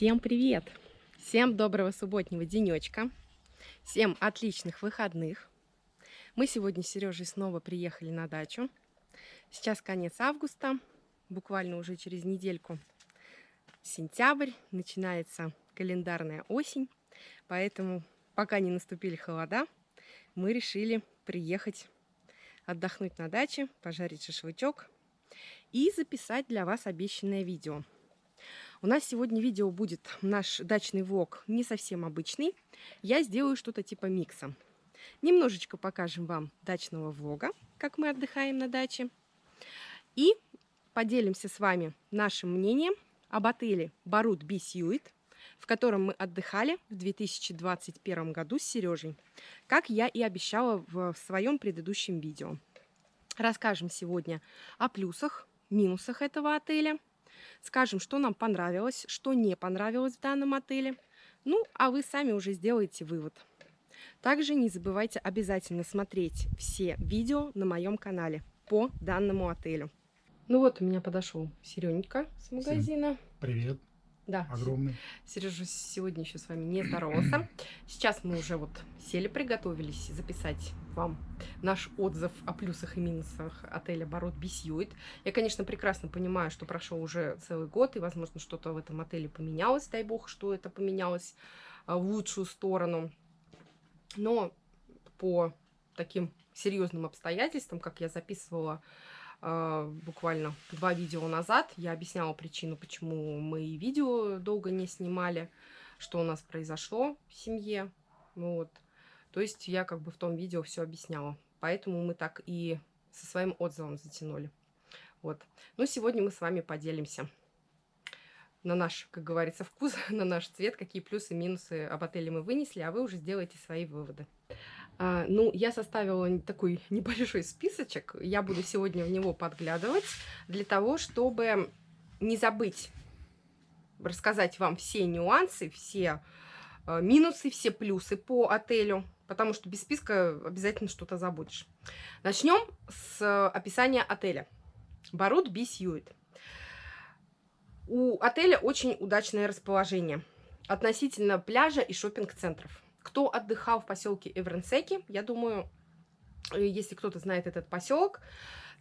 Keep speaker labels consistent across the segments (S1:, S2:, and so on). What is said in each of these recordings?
S1: Всем привет! Всем доброго субботнего денечка! Всем отличных выходных! Мы сегодня с Сережей снова приехали на дачу. Сейчас конец августа, буквально уже через недельку сентябрь, начинается календарная осень, поэтому пока не наступили холода, мы решили приехать отдохнуть на даче, пожарить шашлычок и записать для вас обещанное видео. У нас сегодня видео будет наш дачный влог не совсем обычный. Я сделаю что-то типа микса. Немножечко покажем вам дачного влога, как мы отдыхаем на даче. И поделимся с вами нашим мнением об отеле Барут Бисьюит, в котором мы отдыхали в 2021 году с Сережей, как я и обещала в своем предыдущем видео. Расскажем сегодня о плюсах, минусах этого отеля, скажем, что нам понравилось, что не понравилось в данном отеле, ну, а вы сами уже сделаете вывод. Также не забывайте обязательно смотреть все видео на моем канале по данному отелю. Ну вот у меня подошел Серенька с магазина.
S2: Всем привет.
S1: Да.
S2: Огромный.
S1: Сережа сегодня еще с вами не здоровался. Сейчас мы уже вот сели, приготовились записать вам наш отзыв о плюсах и минусах отеля Бород Бесьюит. Я, конечно, прекрасно понимаю, что прошел уже целый год, и, возможно, что-то в этом отеле поменялось, дай бог, что это поменялось а, в лучшую сторону. Но по таким серьезным обстоятельствам, как я записывала буквально два видео назад. Я объясняла причину, почему мы видео долго не снимали, что у нас произошло в семье. Вот. То есть я как бы в том видео все объясняла. Поэтому мы так и со своим отзывом затянули. Вот. Ну, сегодня мы с вами поделимся на наш, как говорится, вкус, на наш цвет, какие плюсы и минусы об отеле мы вынесли, а вы уже сделаете свои выводы. А, ну, я составила такой небольшой списочек. Я буду сегодня в него подглядывать для того, чтобы не забыть рассказать вам все нюансы, все а, минусы, все плюсы по отелю, потому что без списка обязательно что-то забудешь. Начнем с описания отеля. Барут Бисьюит. У отеля очень удачное расположение относительно пляжа и шопинг-центров. Кто отдыхал в поселке Эвренсеки, я думаю, э, если кто-то знает этот поселок,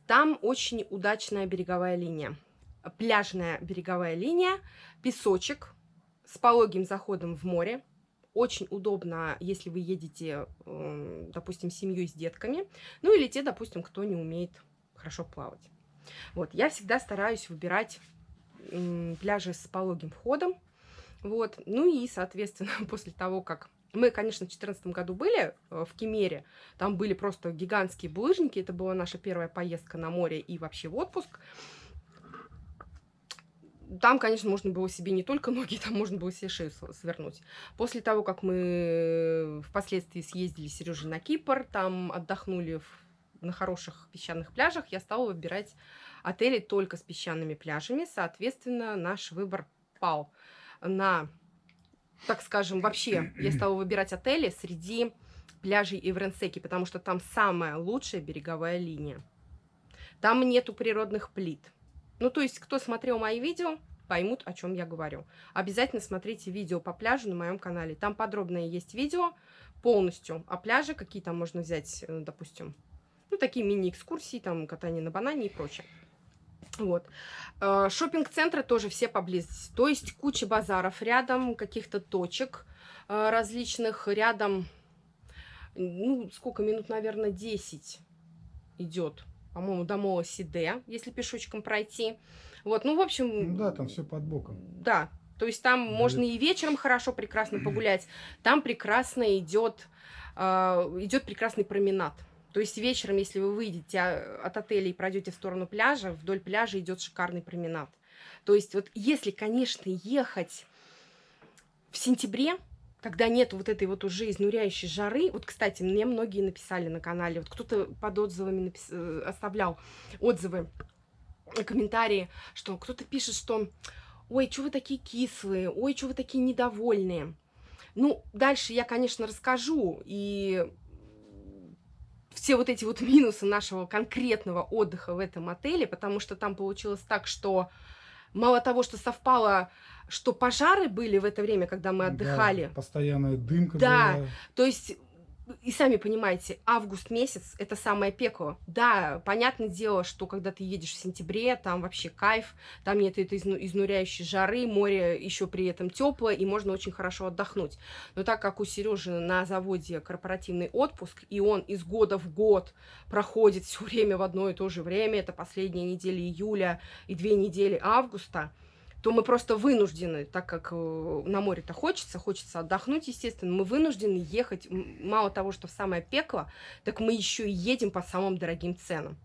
S1: там очень удачная береговая линия. Пляжная береговая линия, песочек с пологим заходом в море. Очень удобно, если вы едете, эм, допустим, семьей с детками. Ну или те, допустим, кто не умеет хорошо плавать. Вот, я всегда стараюсь выбирать пляжи с пологим входом. Вот, ну и, соответственно, после того, как мы, конечно, в 2014 году были э, в Кемере, там были просто гигантские булыжники, это была наша первая поездка на море и вообще в отпуск. Там, конечно, можно было себе не только ноги, там можно было себе шею свернуть. После того, как мы впоследствии съездили с Сережей на Кипр, там отдохнули в, на хороших песчаных пляжах, я стала выбирать отели только с песчаными пляжами. Соответственно, наш выбор пал на так скажем, вообще я стала выбирать отели среди пляжей Эвренсеки, потому что там самая лучшая береговая линия. Там нету природных плит. Ну, то есть, кто смотрел мои видео, поймут, о чем я говорю. Обязательно смотрите видео по пляжу на моем канале. Там подробное есть видео полностью о пляже, какие там можно взять, э, допустим, ну, такие мини-экскурсии, там, катание на банане и прочее. Вот. Э, шопинг-центры тоже все поблизости. То есть куча базаров рядом, каких-то точек э, различных рядом. Ну, сколько минут, наверное, 10 идет, по-моему, до Мола Сиде, если пешочком пройти. Вот, ну, в общем...
S2: Ну, да, там все под боком.
S1: Да, то есть там да. можно и вечером хорошо, прекрасно погулять. Там прекрасно идет, э, идет прекрасный променад. То есть вечером, если вы выйдете а, от отеля и пройдете в сторону пляжа, вдоль пляжа идет шикарный променад. То есть вот если, конечно, ехать в сентябре, когда нет вот этой вот уже изнуряющей жары, вот, кстати, мне многие написали на канале, вот кто-то под отзывами напис... Э, оставлял отзывы, комментарии, что кто-то пишет, что ой, что вы такие кислые, ой, что вы такие недовольные. Ну, дальше я, конечно, расскажу, и все вот эти вот минусы нашего конкретного отдыха в этом отеле, потому что там получилось так, что мало того, что совпало что пожары были в это время, когда мы отдыхали.
S2: Да, постоянная дымка
S1: Да,
S2: была.
S1: то есть и сами понимаете, август месяц это самое пекло. Да, понятное дело, что когда ты едешь в сентябре, там вообще кайф, там нет этой изну- изнуряющей жары, море еще при этом теплое, и можно очень хорошо отдохнуть. Но так как у Сережи на заводе корпоративный отпуск, и он из года в год проходит все время в одно и то же время, это последняя неделя июля и две недели августа, то мы просто вынуждены, так как э, на море-то хочется, хочется отдохнуть, естественно, мы вынуждены ехать, мало того, что в самое пекло, так мы еще и едем по самым дорогим ценам.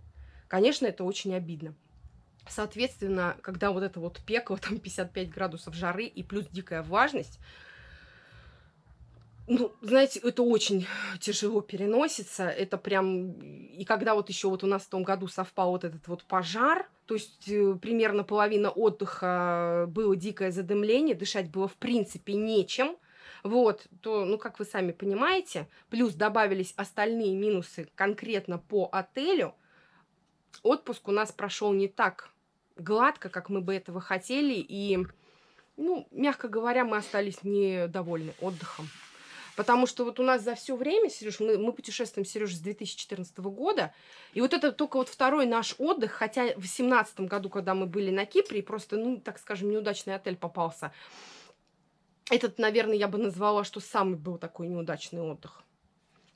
S1: Конечно, это очень обидно. Соответственно, когда вот это вот пекло, там 55 градусов жары и плюс дикая влажность, ну, знаете, это очень тяжело переносится. Это прям... И когда вот еще вот у нас в том году совпал вот этот вот пожар, то есть э, примерно половина отдыха было дикое задымление, дышать было в принципе нечем, вот, то, ну, как вы сами понимаете, плюс добавились остальные минусы конкретно по отелю, отпуск у нас прошел не так гладко, как мы бы этого хотели, и, ну, мягко говоря, мы остались недовольны отдыхом. Потому что вот у нас за все время, Сереж, мы, мы путешествуем, Сереж, с 2014 года, и вот это только вот второй наш отдых, хотя в 2017 году, когда мы были на Кипре, просто, ну, так скажем, неудачный отель попался. Этот, наверное, я бы назвала, что самый был такой неудачный отдых.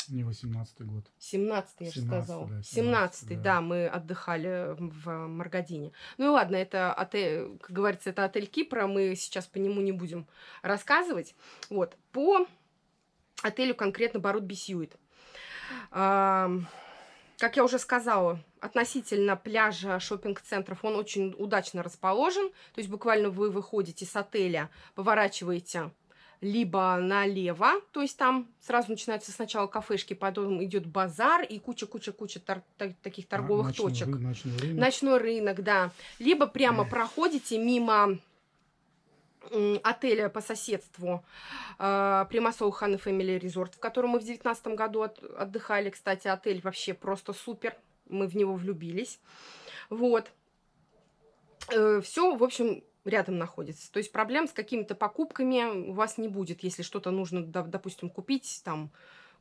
S2: Не 18-й год.
S1: 17-й, я же сказала.
S2: Да,
S1: 17-й, да. да, мы отдыхали в Маргадине. Ну и ладно, это отель, как говорится, это отель Кипра, мы сейчас по нему не будем рассказывать. Вот, по отелю конкретно Барут Бесьюит. Как я уже сказала, относительно пляжа шопинг-центров он очень удачно расположен. То есть буквально вы выходите с отеля, поворачиваете либо налево, то есть там сразу начинаются сначала кафешки, потом идет базар и куча-куча-куча тор таких торговых
S2: ночной
S1: точек.
S2: Ры ночной рынок.
S1: Ночной рынок, да. Либо прямо проходите мимо отеля по соседству э, Примасол Хан Family Resort, в котором мы в девятнадцатом году от, отдыхали. Кстати, отель вообще просто супер. Мы в него влюбились. Вот. Э, все, в общем, рядом находится. То есть проблем с какими-то покупками у вас не будет, если что-то нужно, допустим, купить, там,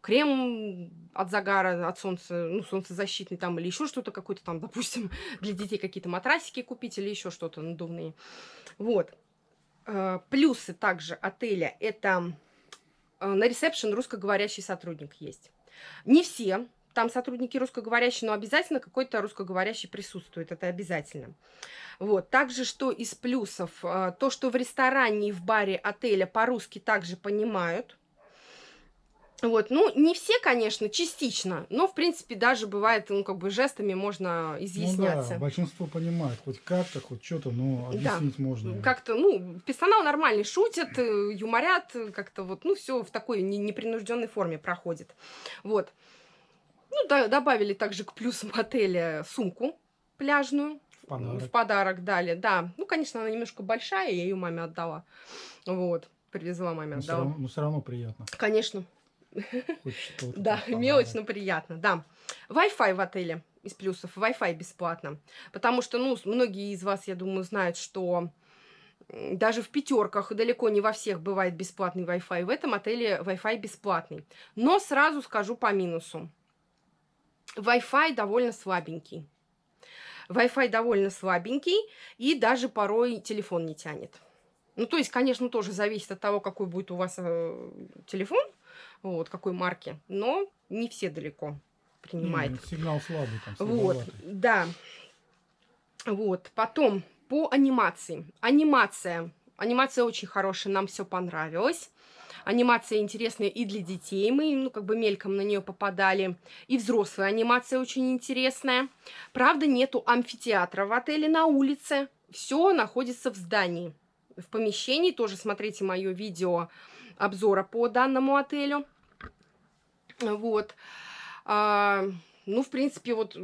S1: крем от загара, от солнца, ну, солнцезащитный там, или еще что-то какое-то там, допустим, для детей какие-то матрасики купить или еще что-то надувные. Вот. Э, плюсы также отеля – это э, на ресепшн русскоговорящий сотрудник есть. Не все, там сотрудники русскоговорящие, но обязательно какой-то русскоговорящий присутствует, это обязательно. Вот. Также, что из плюсов, э, то, что в ресторане и в баре отеля по-русски также понимают, вот, ну, не все, конечно, частично, но, в принципе, даже бывает, ну, как бы жестами можно изъясняться.
S2: Ну да, большинство понимает, хоть как-то, хоть что-то, но объяснить
S1: да.
S2: можно.
S1: Как-то, ну, персонал нормальный, шутят, э, юморят, как-то вот, ну, все в такой непринужденной форме проходит. Вот. Ну, да, добавили также к плюсам отеля сумку пляжную.
S2: В подарок.
S1: В подарок дали, да. Ну, конечно, она немножко большая, я ее маме отдала. Вот, привезла маме,
S2: но
S1: отдала.
S2: Все равно, но все равно приятно.
S1: Конечно. Да, мелочь, но приятно, да. Wi-Fi в отеле из плюсов. Wi-Fi бесплатно. Потому что, ну, многие из вас, я думаю, знают, что даже в пятерках далеко не во всех бывает бесплатный Wi-Fi. В этом отеле Wi-Fi бесплатный. Но сразу скажу по минусу. Wi-Fi довольно слабенький. Wi-Fi довольно слабенький, и даже порой телефон не тянет. Ну, то есть, конечно, тоже зависит от того, какой будет у вас э, телефон, вот, какой марки, но не все далеко принимает.
S2: Не, сигнал слабый там,
S1: Вот, да. Вот, потом по анимации. Анимация. Анимация очень хорошая, нам все понравилось. Анимация интересная и для детей, мы, ну, как бы мельком на нее попадали. И взрослая анимация очень интересная. Правда, нету амфитеатра в отеле на улице. Все находится в здании. В помещении тоже смотрите мое видео обзора по данному отелю. Вот. А, ну, в принципе, вот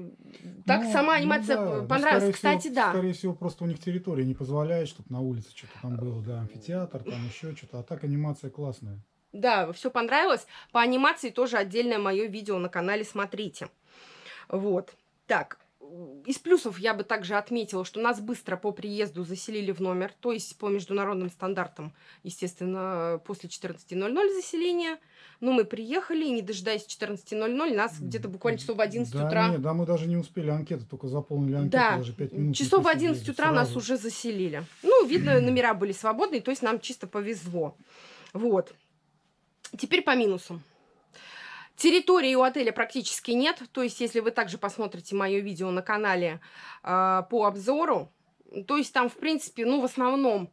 S1: так
S2: ну,
S1: сама анимация
S2: ну, да.
S1: понравилась.
S2: Ну,
S1: Кстати,
S2: всего,
S1: да.
S2: Скорее всего, просто у них территория не позволяет, чтобы на улице что-то там было, да, амфитеатр, там еще что-то. А так анимация классная.
S1: Да, все понравилось. По анимации тоже отдельное мое видео на канале смотрите. Вот. Так, из плюсов я бы также отметила, что нас быстро по приезду заселили в номер, то есть по международным стандартам, естественно, после 14.00 заселения. Но мы приехали, и не дожидаясь 14.00, нас где-то буквально часов в 11
S2: да,
S1: утра...
S2: Нет, да, мы даже не успели анкету, только заполнили анкету,
S1: Да,
S2: даже 5 минут.
S1: часов в
S2: посидели,
S1: 11 утра нас
S2: сразу.
S1: уже заселили. Ну, видно, номера были свободные, то есть нам чисто повезло. Вот. Теперь по минусам. Территории у отеля практически нет. То есть, если вы также посмотрите мое видео на канале э, по обзору, то есть там, в принципе, ну, в основном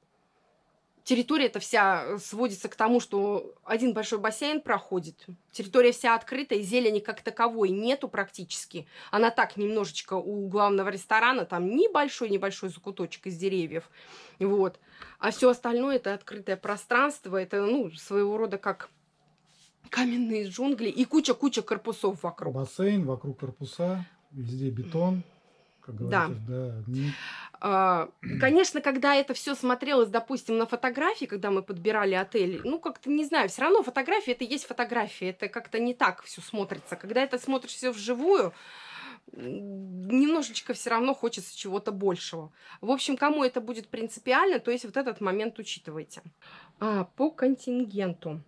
S1: территория эта вся сводится к тому, что один большой бассейн проходит. Территория вся открытая, зелени как таковой нету практически. Она так немножечко у главного ресторана, там небольшой-небольшой закуточек из деревьев. Вот. А все остальное это открытое пространство, это, ну, своего рода как каменные джунгли и куча-куча корпусов вокруг.
S2: Бассейн, вокруг корпуса, везде бетон. Как
S1: Да.
S2: да.
S1: А, Конечно, когда это все смотрелось, допустим, на фотографии, когда мы подбирали отель, ну, как-то, не знаю, все равно фотография это есть фотография, это как-то не так все смотрится. Когда это смотришь все вживую, немножечко все равно хочется чего-то большего. В общем, кому это будет принципиально, то есть вот этот момент учитывайте. А, по контингенту.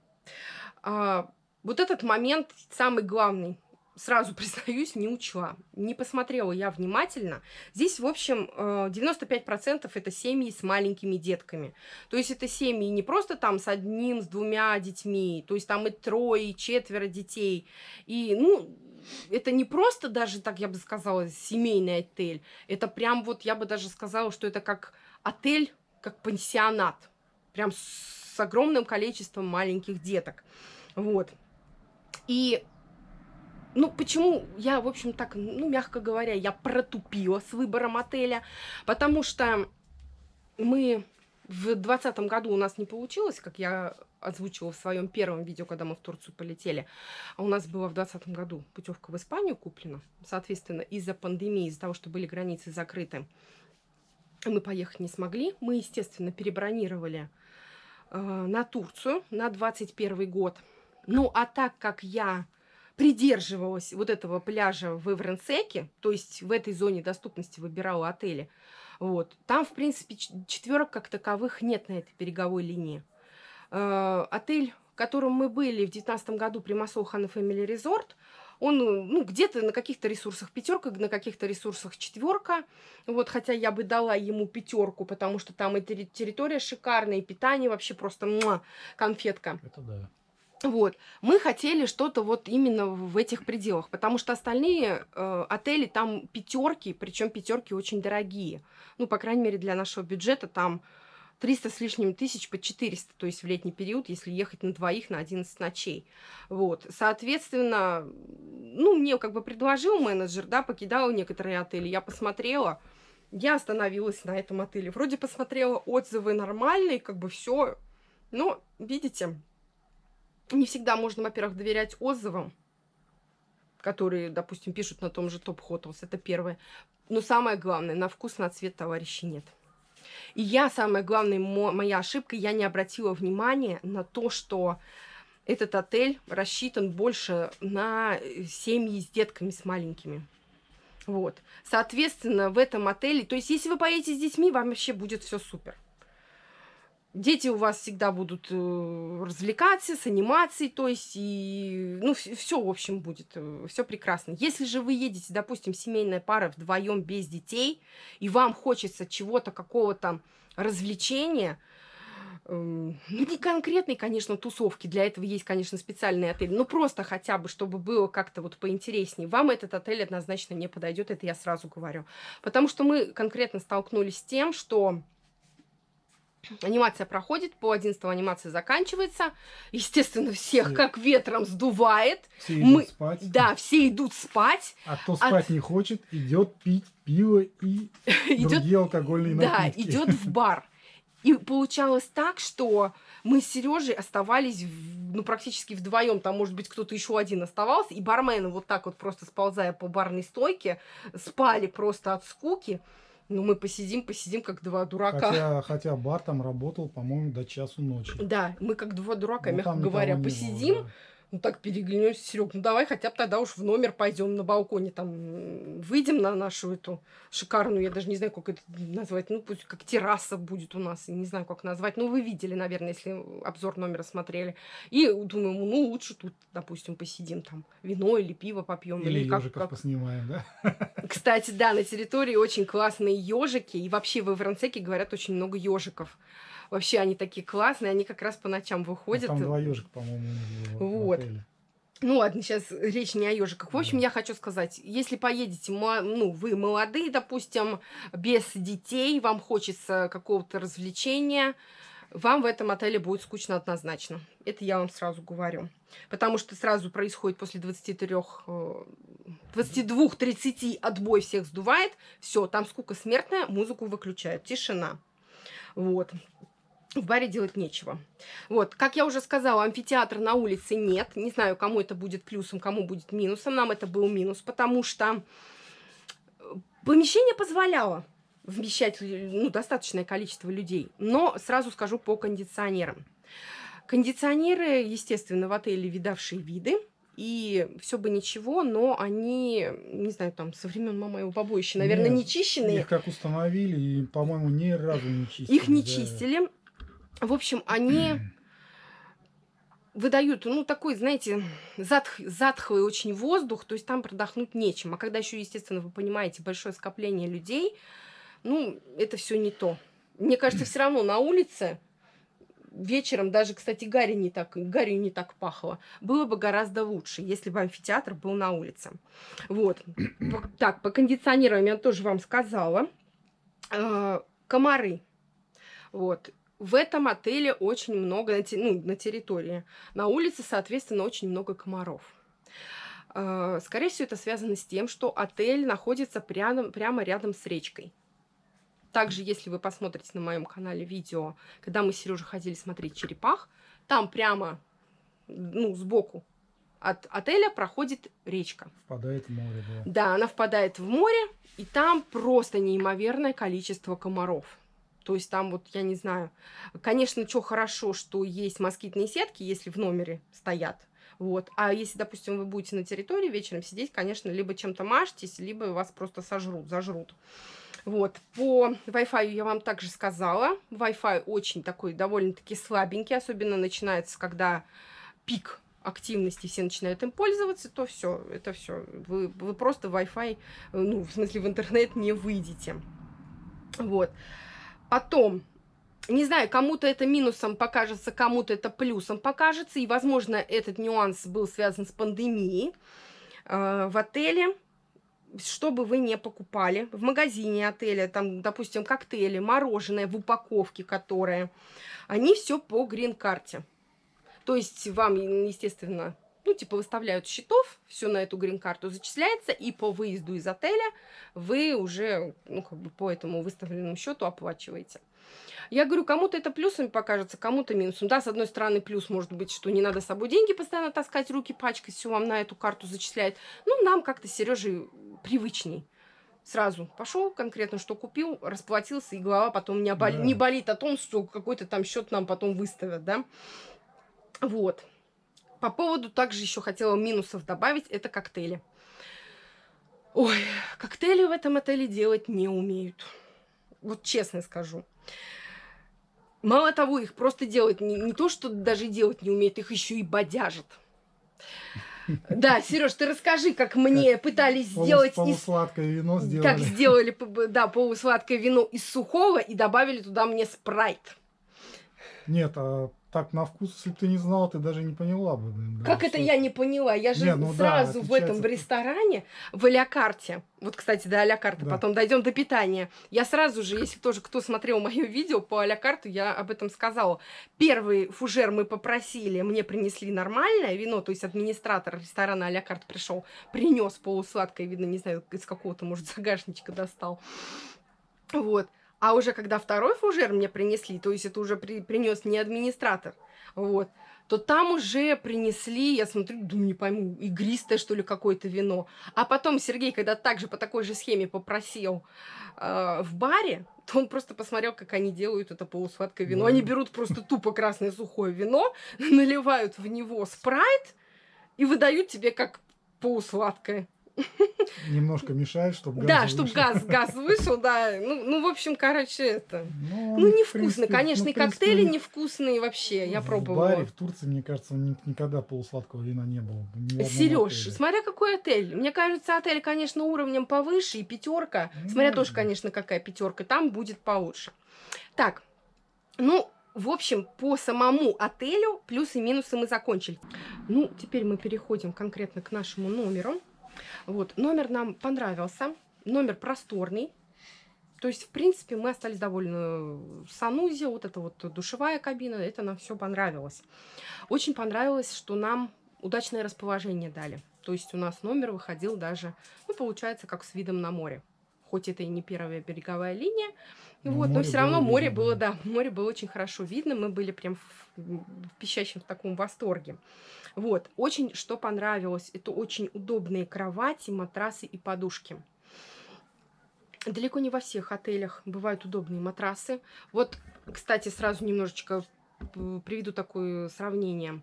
S1: А, вот этот момент самый главный. Сразу признаюсь, не учла. Не посмотрела я внимательно. Здесь, в общем, э, 95% это семьи с маленькими детками. То есть это семьи не просто там с одним, с двумя детьми. То есть там и трое, и четверо детей. И, ну, это не просто даже, так я бы сказала, семейный отель. Это прям вот, я бы даже сказала, что это как отель, как пансионат. Прям с огромным количеством маленьких деток. Вот. И ну, почему я, в общем, так, ну, мягко говоря, я протупила с выбором отеля, потому что мы в 2020 году у нас не получилось, как я озвучила в своем первом видео, когда мы в Турцию полетели, а у нас была в 2020 году путевка в Испанию куплена, соответственно, из-за пандемии, из-за того, что были границы закрыты, мы поехать не смогли. Мы, естественно, перебронировали э, на Турцию на 21 год. Ну, а так как я придерживалась вот этого пляжа в Эвренсеке, то есть в этой зоне доступности выбирала отели, вот, там, в принципе, четверок как таковых нет на этой береговой линии. Э, отель, в котором мы были в 2019 году, Примасол Хан Family Resort, он, ну, где-то на каких-то ресурсах пятерка, на каких-то ресурсах четверка. Вот, хотя я бы дала ему пятерку, потому что там и терри- территория шикарная, и питание вообще просто муа, конфетка.
S2: Это да.
S1: Вот. Мы хотели что-то вот именно в этих пределах, потому что остальные э, отели там пятерки, причем пятерки очень дорогие. Ну, по крайней мере, для нашего бюджета там 300 с лишним тысяч по 400, то есть в летний период, если ехать на двоих на 11 ночей. Вот. Соответственно, ну, мне как бы предложил менеджер, да, покидал некоторые отели, я посмотрела, я остановилась на этом отеле. Вроде посмотрела отзывы нормальные, как бы все. Но, видите, не всегда можно, во-первых, доверять отзывам, которые, допустим, пишут на том же Топ Hotels, это первое. Но самое главное, на вкус, на цвет товарищей нет. И я, самая главная мо- моя ошибка, я не обратила внимания на то, что этот отель рассчитан больше на э, семьи с детками, с маленькими. Вот. Соответственно, в этом отеле, то есть, если вы поедете с детьми, вам вообще будет все супер. Дети у вас всегда будут э, развлекаться с анимацией, то есть, и, ну, все, в общем, будет, все прекрасно. Если же вы едете, допустим, семейная пара вдвоем без детей, и вам хочется чего-то, какого-то развлечения, эм, ну, не конкретной, конечно, тусовки, для этого есть, конечно, специальный отель, но просто хотя бы, чтобы было как-то вот поинтереснее, вам этот отель однозначно не подойдет, это я сразу говорю. Потому что мы конкретно столкнулись с тем, что Анимация проходит, по 11 анимация заканчивается. Естественно, всех
S2: Все.
S1: как ветром сдувает.
S2: Все идут
S1: Мы-
S2: спать.
S1: Да, все идут спать.
S2: А кто спать не хочет, идет пить пиво и
S1: Идет,
S2: другие алкогольные
S1: да,
S2: напитки.
S1: идет в бар. И получалось так, что мы с Сережей оставались, ну, практически вдвоем. Там, может быть, кто-то еще один оставался. И бармены вот так вот просто сползая по барной стойке, спали просто от скуки. Ну, мы посидим, посидим, как два дурака.
S2: Хотя, хотя бар там работал, по-моему, до часу ночи.
S1: Да, мы как два дурака,
S2: Ну,
S1: мягко
S2: там
S1: говоря,
S2: не было,
S1: посидим,
S2: да.
S1: Ну так переглянемся, Серег, ну давай хотя бы тогда уж в номер пойдем на балконе, там выйдем на нашу эту шикарную, я даже не знаю, как это назвать, ну пусть как терраса будет у нас, не знаю, как назвать, ну вы видели, наверное, если обзор номера смотрели. И думаю, ну лучше тут, допустим, посидим там, вино или пиво попьем.
S2: Или,
S1: или как,
S2: ежиков
S1: как...
S2: поснимаем, да?
S1: Кстати, да, на территории очень классные ежики, и вообще в Иврансеке говорят очень много ежиков. Вообще они такие классные, они как раз по ночам
S2: Ну,
S1: выходят.
S2: Там два ежика, по-моему,
S1: Вот.
S2: отеле.
S1: Ну ладно, сейчас речь не о ежиках. В общем,
S2: Да.
S1: я хочу сказать, если поедете, ну, вы молодые, допустим, без детей, вам хочется какого-то развлечения, вам в этом отеле будет скучно однозначно. Это я вам сразу говорю. Потому что сразу происходит после 23, э, 22-30 отбой всех сдувает. Все, там скука смертная, музыку выключают, тишина. Вот. В баре делать нечего. Вот, как я уже сказала, амфитеатра на улице нет. Не знаю, кому это будет плюсом, кому будет минусом. Нам это был минус, потому что э, помещение позволяло вмещать ну, достаточное количество людей. Но сразу скажу по кондиционерам. Кондиционеры, естественно, в отеле видавшие виды. И все бы ничего, но они, не знаю, там, со времен его побоища, наверное,
S2: Нет,
S1: не чищенные.
S2: Их как установили, и, по-моему, ни разу не чистили.
S1: Их не
S2: да.
S1: чистили. В общем, они выдают, ну, такой, знаете, затх, затхлый очень воздух, то есть там продохнуть нечем. А когда еще, естественно, вы понимаете, большое скопление людей, ну, это все не то. Мне кажется, все равно на улице вечером, даже, кстати, Гарри не так, Гарри не так пахло, было бы гораздо лучше, если бы амфитеатр был на улице. Вот. Так, по кондиционированию я тоже вам сказала. Э, Комары. Вот. В этом отеле очень много, ну, на территории. На улице, соответственно, очень много комаров. Э, Скорее всего, это связано с тем, что отель находится прямо, прямо рядом с речкой. Также, если вы посмотрите на моем канале видео, когда мы с Сережей ходили смотреть черепах, там прямо, ну, сбоку от отеля проходит речка.
S2: Впадает в море, да.
S1: Да, она впадает в море, и там просто неимоверное количество комаров. То есть там вот, я не знаю, конечно, что хорошо, что есть москитные сетки, если в номере стоят. Вот. А если, допустим, вы будете на территории вечером сидеть, конечно, либо чем-то мажьтесь, либо вас просто сожрут, зажрут. Вот. По Wi-Fi я вам также сказала. Wi-Fi очень такой довольно-таки слабенький, особенно начинается, когда пик активности все начинают им пользоваться, то все, это все. Вы, вы просто Wi-Fi, э, ну, в смысле, в интернет не выйдете. Вот. Потом, не знаю, кому-то это минусом покажется, кому-то это плюсом покажется, и, возможно, этот нюанс был связан с пандемией. Э, в отеле, что бы вы не покупали, в магазине отеля, там, допустим, коктейли, мороженое в упаковке, которые, они все по грин-карте. То есть вам, естественно, ну, типа, выставляют счетов, все на эту грин-карту зачисляется, и по выезду из отеля вы уже, ну, как бы по этому выставленному счету оплачиваете. Я говорю, кому-то это плюсом покажется, кому-то минусом. Да, с одной стороны, плюс может быть, что не надо с собой деньги постоянно таскать, руки пачкать, все вам на эту карту зачисляет. Ну, нам как-то Сережей привычней. Сразу пошел конкретно, что купил, расплатился, и голова потом не, обол-
S2: Да.
S1: не болит о том, что какой-то там счет нам потом выставят, да. Вот. По поводу также еще хотела минусов добавить, это коктейли. Ой, коктейли в этом отеле делать не умеют. Вот честно скажу. Мало того, их просто делать не, не то, что даже делать не умеют, их еще и бодяжат. Да, Сереж, ты расскажи, как мне пытались
S2: Полус-
S1: сделать из
S2: полусладкое вино сделали.
S1: как сделали, да, полусладкое вино из сухого и добавили туда мне спрайт.
S2: Нет, а так на вкус, если бы ты не знала, ты даже не поняла бы. да,
S1: Как это я не поняла? Я же
S2: Не, ну да,
S1: сразу в этом в ресторане, в а карте вот, кстати, до а карты,
S2: Да.
S1: потом дойдем до питания. Я сразу же, если тоже кто смотрел мое видео по а карту, я об этом сказала. Первый фужер мы попросили, мне принесли нормальное вино, то есть администратор ресторана а карт пришел, принес полусладкое, видно, не знаю, из какого-то, может, загашничка достал. Вот. А уже когда второй фужер мне принесли, то есть это уже при, принес не администратор, вот, то там уже принесли, я смотрю, думаю, не пойму, игристое, что ли, какое-то вино. А потом Сергей, когда также по такой же схеме попросил э, в баре, то он просто посмотрел, как они делают это полусладкое вино. Они берут просто тупо красное сухое вино, наливают в него спрайт, и выдают тебе как полусладкое.
S2: Немножко мешает, чтобы газ
S1: Да, чтобы газ, газ вышел, да. Ну, ну, в общем, короче, это...
S2: Ну,
S1: Ну,
S2: в
S1: невкусно,
S2: принципе,
S1: конечно,
S2: ну,
S1: и
S2: в принципе,
S1: коктейли невкусные вообще, я
S2: в
S1: пробовала.
S2: баре в Турции, мне кажется, ни- никогда полусладкого вина не было. в
S1: Сереж, смотря какой отель. Мне кажется, отель, конечно, уровнем повыше, и пятерка. Смотря
S2: Ну,
S1: тоже, конечно, какая пятерка, там будет получше. Так, ну, в общем, по самому отелю плюсы и минусы мы закончили. Ну, теперь мы переходим конкретно к нашему номеру. Вот, номер нам понравился. Номер просторный. То есть, в принципе, мы остались довольны санузе, вот эта вот душевая кабина, это нам все понравилось. Очень понравилось, что нам удачное расположение дали. То есть у нас номер выходил даже, ну, получается, как с видом на море. Хоть это и не первая береговая линия,
S2: Но
S1: вот, но все равно море
S2: видно,
S1: было,
S2: да.
S1: да, море было очень хорошо видно, мы были прям в, в пищащем в таком восторге. Вот, очень, что понравилось, это очень удобные кровати, матрасы и подушки. Далеко не во всех отелях бывают удобные матрасы. Вот, кстати, сразу немножечко п- приведу такое сравнение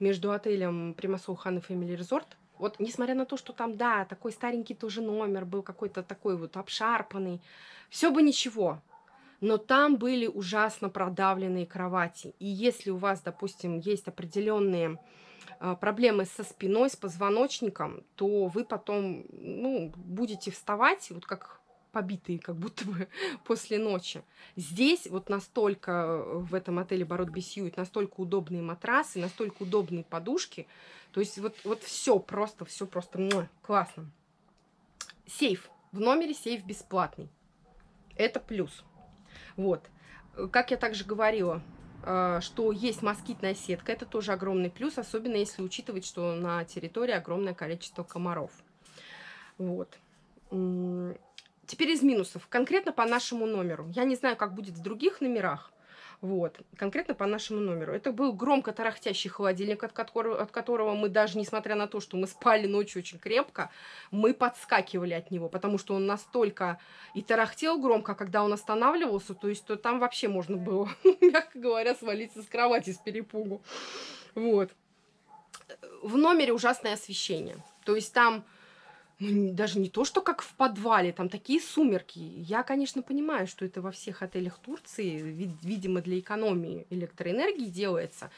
S1: между отелем Примасол Хан и Family Resort. Вот, несмотря на то, что там, да, такой старенький тоже номер был, какой-то такой вот обшарпанный, все бы ничего. Но там были ужасно продавленные кровати. И если у вас, допустим, есть определенные проблемы со спиной, с позвоночником, то вы потом, ну, будете вставать, вот как побитые, как будто бы после ночи. Здесь вот настолько в этом отеле Бород Бесьюит, настолько удобные матрасы, настолько удобные подушки. То есть вот, вот все просто, все просто муа, классно. Сейф. В номере сейф бесплатный. Это плюс. Вот. Как я также говорила, что есть москитная сетка, это тоже огромный плюс, особенно если учитывать, что на территории огромное количество комаров. Вот. Теперь из минусов. Конкретно по нашему номеру. Я не знаю, как будет в других номерах. Вот. Конкретно по нашему номеру. Это был громко тарахтящий холодильник, от которого, от которого мы даже, несмотря на то, что мы спали ночью очень крепко, мы подскакивали от него, потому что он настолько и тарахтел громко, когда он останавливался, то есть то там вообще можно было, мягко говоря, свалиться с кровати с перепугу. Вот. В номере ужасное освещение. То есть там ну, даже не то, что как в подвале, там такие сумерки. Я, конечно, понимаю, что это во всех отелях Турции, ви- видимо, для экономии электроэнергии делается.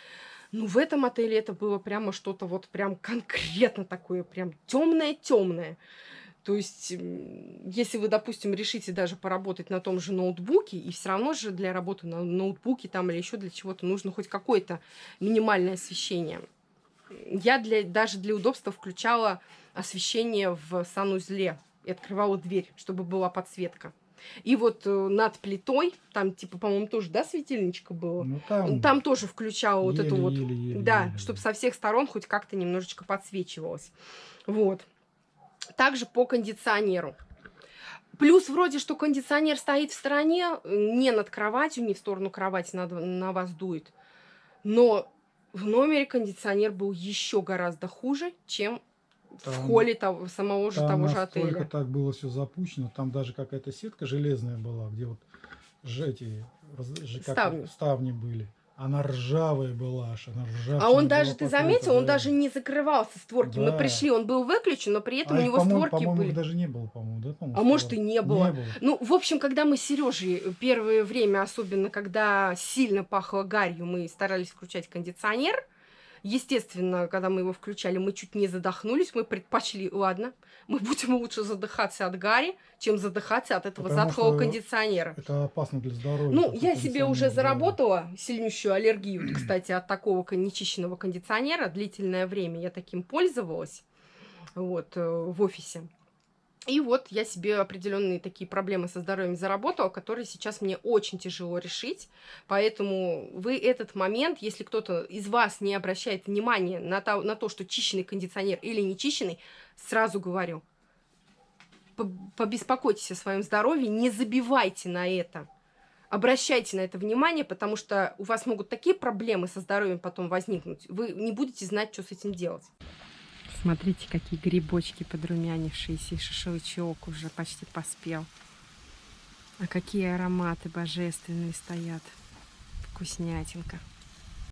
S1: Но в этом отеле это было прямо что-то вот прям конкретно такое, прям темное-темное. То есть, если вы, допустим, решите даже поработать на том же ноутбуке, и все равно же для работы на ноутбуке там или еще для чего-то нужно хоть какое-то минимальное освещение. Я для, даже для удобства включала освещение в санузле и открывала дверь, чтобы была подсветка. И вот э, над плитой, там типа, по-моему, тоже, да, светильничка было?
S2: Ну, там,
S1: Там тоже включала вот эту вот,
S2: еле, еле,
S1: да,
S2: еле,
S1: чтобы со всех сторон хоть как-то немножечко подсвечивалось. Вот. Также по кондиционеру. Плюс вроде, что кондиционер стоит в стороне, э, не над кроватью, не в сторону кровати над- на вас дует. Но в номере кондиционер был еще гораздо хуже, чем в
S2: Там-
S1: холле того, самого же того же отеля.
S2: так было все запущено, там даже какая-то сетка железная была, где вот эти как
S1: Ставни.
S2: ставни были. Она ржавая была аж, она ржавчина
S1: А он даже, ты
S2: покрыта,
S1: заметил, он
S2: да.
S1: даже не закрывался створки. Мы
S2: Да.
S1: пришли, он был выключен, но при этом
S2: А
S1: у него
S2: по-моему,
S1: створки
S2: по-моему,
S1: были.
S2: даже не было, по-моему, да? по-моему,
S1: А может и не было.
S2: Не было.
S1: Ну, в общем, когда мы с Сережей первое время, особенно когда сильно пахло гарью, мы старались включать кондиционер. Естественно, когда мы его включали, мы чуть не задохнулись. Мы предпочли, ладно, мы будем лучше задыхаться от гари, чем задыхаться от этого
S2: Потому
S1: затхлого кондиционера.
S2: Это опасно для здоровья.
S1: Ну, я себе уже
S2: да.
S1: заработала сильнейшую аллергию, кстати, от такого нечищенного кондиционера. Длительное время я таким пользовалась вот, э, в офисе. И вот я себе определенные такие проблемы со здоровьем заработала, которые сейчас мне очень тяжело решить. Поэтому вы этот момент, если кто-то из вас не обращает внимания на то, на то что чищенный кондиционер или не чищенный, сразу говорю, по- побеспокойтесь о своем здоровье, не забивайте на это. Обращайте на это внимание, потому что у вас могут такие проблемы со здоровьем потом возникнуть. Вы не будете знать, что с этим делать. Смотрите, какие грибочки подрумянившиеся, и шашлычок уже почти поспел. А какие ароматы божественные стоят. Вкуснятинка.